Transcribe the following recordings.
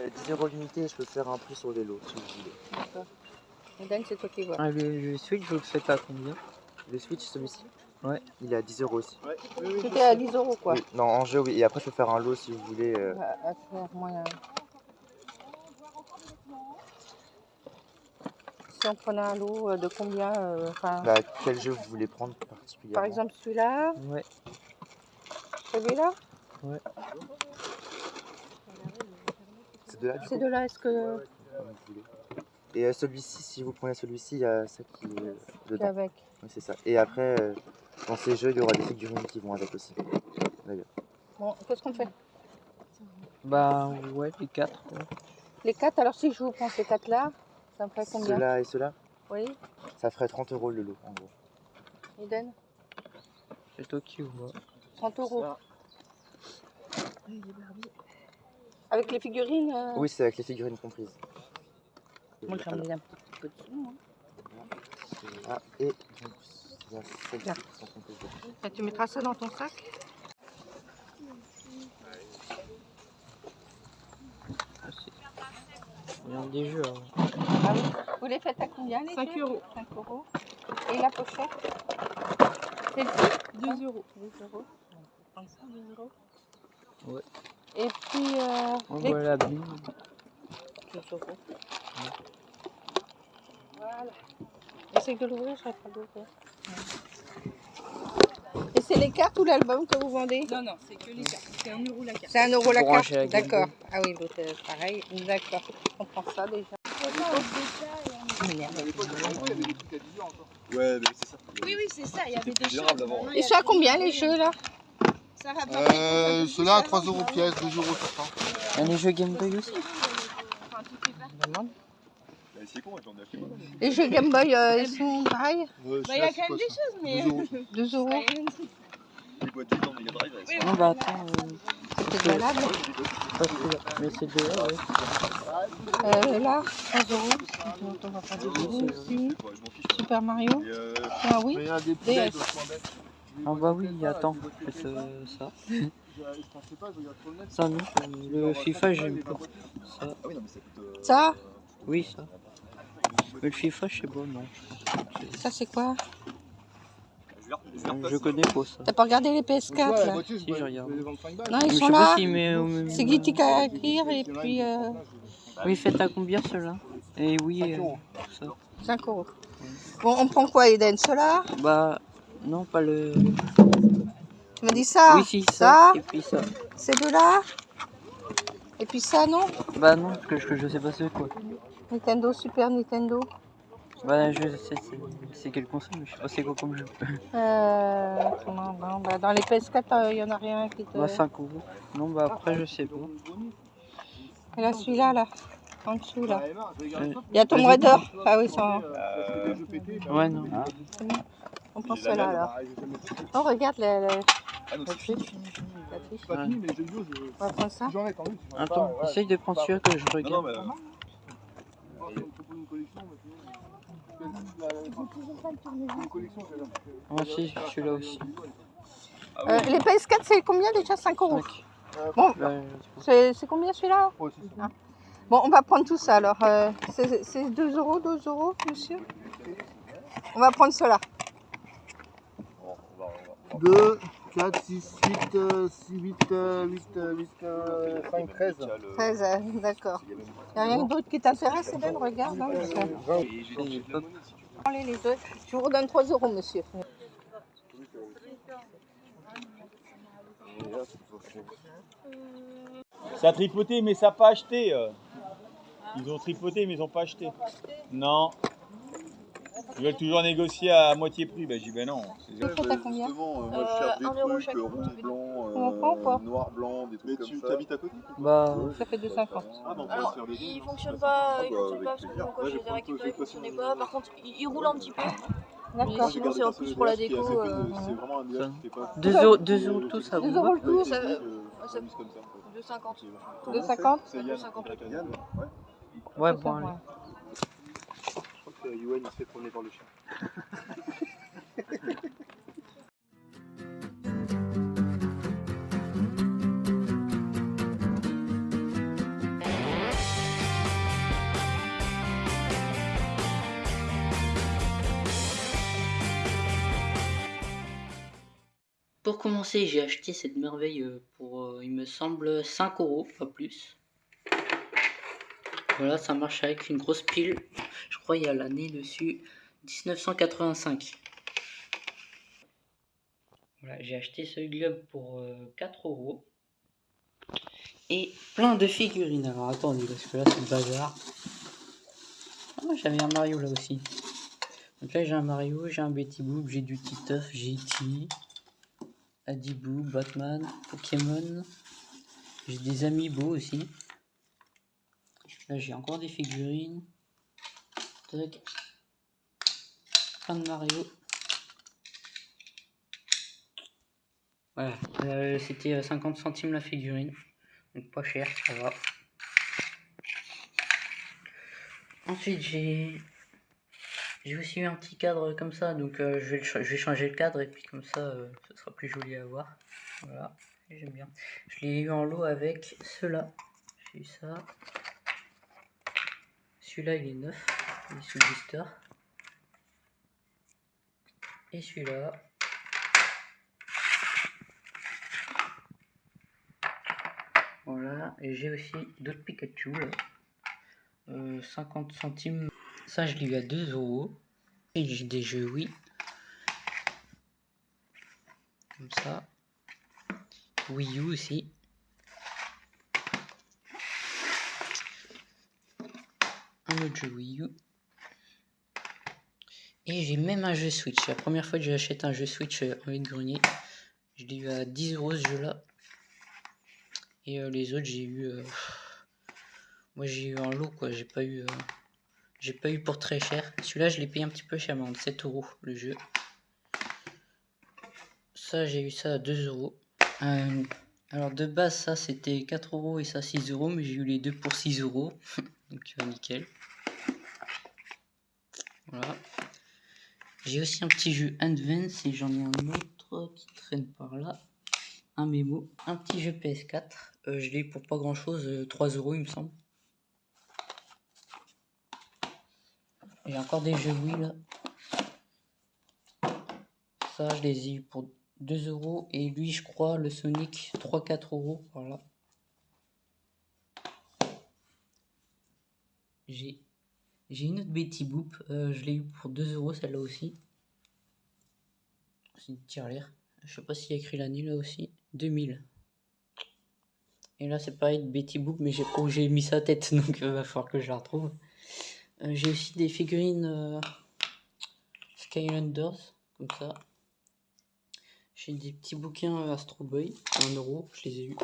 Euh, 10 euros l'unité, je peux faire un prix sur les lots si vous voulez. D'accord. Dan, c'est toi qui vois. Ah, le, le Switch, vous le faites à combien? Le Switch, celui-ci? Ouais. Il est à 10 euros aussi. C'était à 10 euros quoi. Oui, non, en jeu, oui. Et après, je peux faire un lot si vous voulez. euh, À, à faire moyen. Si on prenait un lot euh, de combien euh, bah, quel jeu vous voulez prendre particulièrement? Par exemple celui-là, Ouais. celui-là? Ces deux-là, du Ces coup deux-là, est-ce que. Et euh, celui-ci, si vous prenez celui-ci, il y a ça qui est c'est dedans. avec Oui, c'est ça. Et après, euh, dans ces jeux, il y aura des figurines qui vont avec aussi. D'ailleurs. Bon, qu'est-ce qu'on fait? Bah, ouais, les 4. Les quatre, alors si je vous prends ces quatre-là, ça me ferait combien? Ceux-là et ceux-là, Oui, ça ferait 30 euros le lot, en gros. Eden? C'est toi qui vois. 30 euros. Avec les figurines euh, Oui, c'est avec les figurines comprises. Moi j'en Alors, ai un petit peu dessous. moi. Ah, et donc, il y a celles Tiens. qui sont comprises. dedans. Tu mettras ça dans ton sac Ah, c'est- Il y a des jeux. hein. Ah oui. Vous les faites à combien les 5 jeux? euros. 5 euros. Et la pochette? C'est le prix 2 euros. 2 euros. Ça, 2 euros. Ouais. Et puis, euh, On les voit la bille. 2 euros. Voilà. Essaye de l'ouvrir, je serai pas d'ouvrir. Et c'est les cartes ou l'album que vous vendez? Non, non, c'est que les cartes. C'est 1 euro la carte. C'est 1 euro la Pour carte D'accord. Ah oui, l'autre, euh, pareil. D'accord. On prend ça déjà. Ouais, mais c'est ça. Oui, oui, c'est ça. Il y avait des choses. Ils sont à combien les jeux là? Ça va pas. Euh, ceux-là à 3 euros pièce, 2 euros chacun. Il y a des jeux Game Boy aussi. Enfin, tout est pas- Demande. Bah. Les jeux Game Boy, euh, ils sont pareils Bah, il y a quand même des choses, mais. 2 euros. 2 euros. Non, bah attends. euh, C'est valable. Mais c'est deux ouais. Euh, là, 3 euros. Donc, on va faire des euros aussi. Ouais, je m'en fiche. Super Mario. Et euh, Ah oui. mais il y a des Ah bah oui, attends. Euh, ça. Je sur le net. Ça non. euh, Le FIFA, j'aime pas. Ça. Ah ça euh, Ça Oui, ça. Mais le FIFA, je sais pas, non. Ça, c'est quoi Je connais pas ça. T'as pas regardé les PS4 là Si, je regarde. Non, ils sont là. C'est Guitic à écrire et puis euh, Oui, faites à combien ceux-là? Et oui, euh, ça. 5 euros. Bon, on prend quoi, Eden? Cela Bah, non, pas le. Tu m'as dit ça oui, si, ça. ça. Et puis ça. Ces deux-là Et puis ça, non Bah, non, parce que je, je sais pas c'est quoi. Nintendo, Super Nintendo. Bah, je sais, c'est- c'est quel console, mais je sais pas c'est quoi comme jeu. Euh, comment bah, Dans les PS4, il y en a rien qui te... Bah, 5 euros. Non, bah, après, je sais pas. Et là, celui-là, là, en dessous, là. Euh, Il y a Tomb. Raider. Ah oui, ça, ouais, non. On prend cela alors. Oh, regarde la, Ah, c'est fini, fiche. fini, fini. La fiche. Pas fini, mais les jeux vidéo, je. On va prendre ça. J'en ai. Attends, essaye de prendre celui-là que je Non, non, regarde. mais. euh, j'ai l'air. Moi aussi, celui-là aussi. Ah Euh, les PS4, c'est combien déjà? 5 euros. 5. Bon. Bah, C'est c'est combien celui-là? Ça. Bon, on va prendre tout ça alors. Euh, c'est c'est 2 euros, 2 euros, monsieur? On va prendre cela. Bon, on va- on va- on va- 2, 4, 6, 8, 6, 8, 8, 8, 5, 13. 13, euh, d'accord. Il n'y a rien d'autre qui t'intéresse, Hélène Regarde. hein, pas- Prenez les deux. Je vous redonne 3 euros, monsieur. Ça a tripoté, mais ça n'a pas acheté. euh. Ils ont tripoté, mais ils n'ont pas acheté. Non. Ils veulent toujours négocier à moitié prix? Ben, j'ai dit, ben non. c'est- Tu prends à combien Justement, euh, moi je cherche des trucs chaque. euh, rond, blanc, On prend ou pas? noir, blanc, des trucs Mais comme tu ça. t'habites à côté Bah, Ça fait 2,50. Ah, bah on Alors, faire des il deux. fonctionne pas, Ah il bah, fonctionne avec pas parce que plaisir. bon, quand Ouais, je les ai récupérés, tout, il je fonctionnait prends pas. Par contre, il, il roule un petit peu. D'accord. Sinon, c'est en plus pour la déco. euh, C'est vraiment un nuage qui fait pas. 2 euros, 2 euros tout, ça 2 vous euros va le tout. ça- Euh, ça- ça mise comme ça. 2,50. 2,50 C'est Yann. 2,50. Yann, ouais. Ouais, bon, allez. Euh, que Yuen il se fait promener par le chien. Pour commencer, j'ai acheté cette merveille euh, pour, euh, il me semble, 5 euros, pas plus. Voilà, ça marche avec une grosse pile. Je crois il y a l'année dessus, 1985. Voilà, j'ai acheté ce globe pour euh, 4 euros. Et plein de figurines. Alors attendez, parce que là c'est le bazar. Ah, j'avais un Mario là aussi. Donc là j'ai un Mario, j'ai un Betty Boop, j'ai du Titeuf, j'ai E.T., Adibou, Batman, Pokémon. J'ai des Amiibo aussi. J'ai encore des figurines. Tac. Plein de Mario. Voilà, euh, c'était euh, 50 centimes la figurine. Donc pas cher, ça va. Ensuite j'ai j'ai aussi eu un petit cadre comme ça, donc euh, je, vais je vais changer le cadre et puis comme ça euh, ce sera plus joli à voir. Voilà, j'aime bien. Je l'ai eu en lot avec ceux-là. J'ai eu ça. Celui-là il est neuf, il est sous blister. Et celui-là. Voilà, et j'ai aussi d'autres Pikachu là. Euh, 50 centimes. Ça, je l'ai eu à 2 euros. Et j'ai des jeux Wii. Comme ça. Wii U aussi. Un jeu Wii U. Et j'ai même un jeu Switch. La première fois que j'achète un jeu Switch euh, en vide grenier. Je l'ai eu à 10 euros ce jeu là. Et euh, les autres, j'ai eu. euh, Moi, j'ai eu en lot quoi. J'ai pas eu. J'ai pas eu pour très cher. Celui-là, je l'ai payé un petit peu cher, 7 euros le jeu. Ça, j'ai eu ça à 2 euros. Euh, alors, de base, ça c'était 4 euros et ça 6 euros, mais j'ai eu les deux pour 6 euros. Donc, euh, nickel. Voilà. J'ai aussi un petit jeu Advance et j'en ai un autre qui traîne par là. Un mémo. Un petit jeu PS4. Euh, je l'ai pour pas grand chose, 3 euros il me semble. J'ai encore des jeux Wii là. Ça, je les ai eu pour 2 euros. Et lui, je crois, le Sonic, 3-4 euros. Voilà. J'ai une autre Betty Boop. euh, je l'ai eu pour 2 euros celle-là aussi. C'est une tirelire. Je sais pas s'il y a écrit l'année là aussi. 2000. Et là, c'est pareil de Betty Boop, mais j'ai pas où j'ai mis sa tête, donc il va falloir que je la retrouve. Euh, j'ai aussi des figurines euh, Skylanders, comme ça. J'ai des petits bouquins Astro Boy, 1 euro, je les ai eu.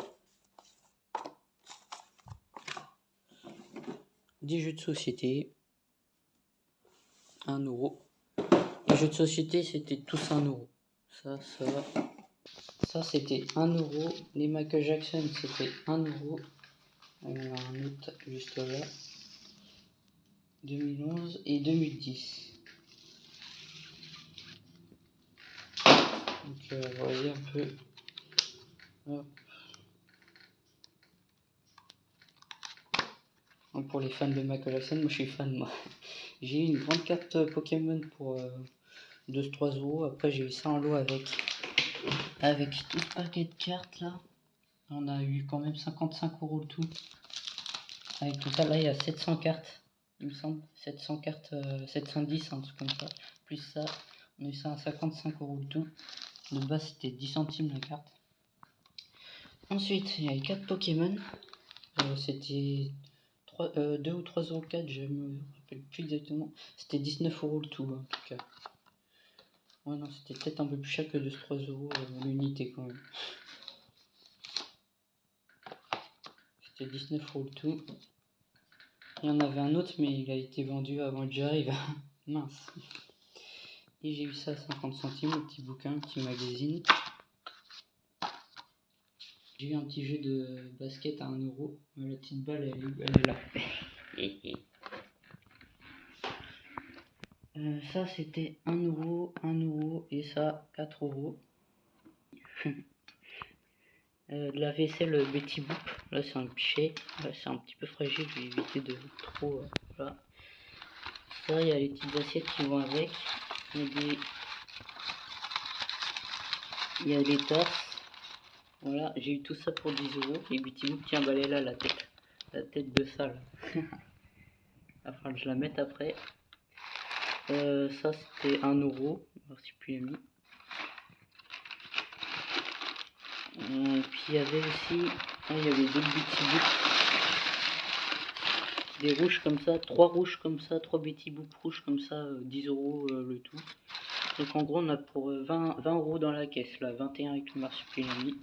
Des jeux de société, 1 euro. Les jeux de société, c'était tous 1 euro. Ça, ça. Ça, c'était 1 euro. Les Michael Jackson, c'était 1 euro. En a un autre juste là. 2011 et 2010. Donc, euh, voyez un peu. Donc, pour les fans de Jackson, moi je suis fan. Moi. J'ai eu une grande carte euh, Pokémon pour euh, 2-3 euros. Après, j'ai eu ça en lot avec, avec tout le paquet de cartes là. On a eu quand même 55 euros le tout. Avec total, là il y a 700 cartes il me semble. 700 cartes, euh, 710, un truc comme ça. Plus ça, on a eu ça à 55 euros le tout. De base, c'était 10 centimes la carte. Ensuite, il y a les 4 Pokémon. Euh, c'était 2 ou 3 euros 4, je me rappelle plus exactement. C'était 19 euros le tout, en tout cas. Ouais, non, c'était peut-être un peu plus cher que 2-3 euros euh, l'unité quand même. C'était 19 euros le tout. Il y en avait un autre, mais il a été vendu avant que j'arrive. Mince. Et j'ai eu ça à 50 centimes, un petit bouquin, un petit magazine. J'ai eu un petit jeu de basket à 1 euro. Euh, La petite balle, elle est, là. Euh, ça, c'était 1 euro, 1 euro, et ça, 4 euros. Euh, de la vaisselle Betty Boop. Là, c'est un pichet. C'est un petit peu fragile. Je vais éviter de trop. voilà. Ça, il y a les petites assiettes qui vont avec. Il y a des, tasses. Voilà, j'ai eu tout ça pour 10 euros. Et Boop, tiens, bah, elle est là, la tête. La tête de va falloir que je la mette après. Euh, ça, c'était 1 euro. Marsupilami. Euh, puis il y avait aussi. Ah, il y avait d'autres Boop. Des rouges comme ça, trois rouges comme ça, trois Betty Boop rouges comme ça, euh, 10 euros euh, le tout. Donc en gros, on a pour euh, 20, 20 euros dans la caisse, là, 21 avec le marsupilami.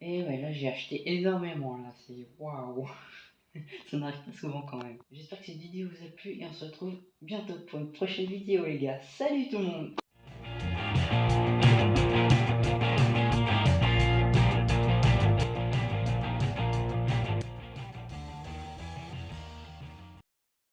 Et ouais, là, j'ai acheté énormément, là, c'est waouh! Ça n'arrive pas souvent quand même. J'espère que cette vidéo vous a plu et on se retrouve bientôt pour une prochaine vidéo, les gars. Salut tout le monde!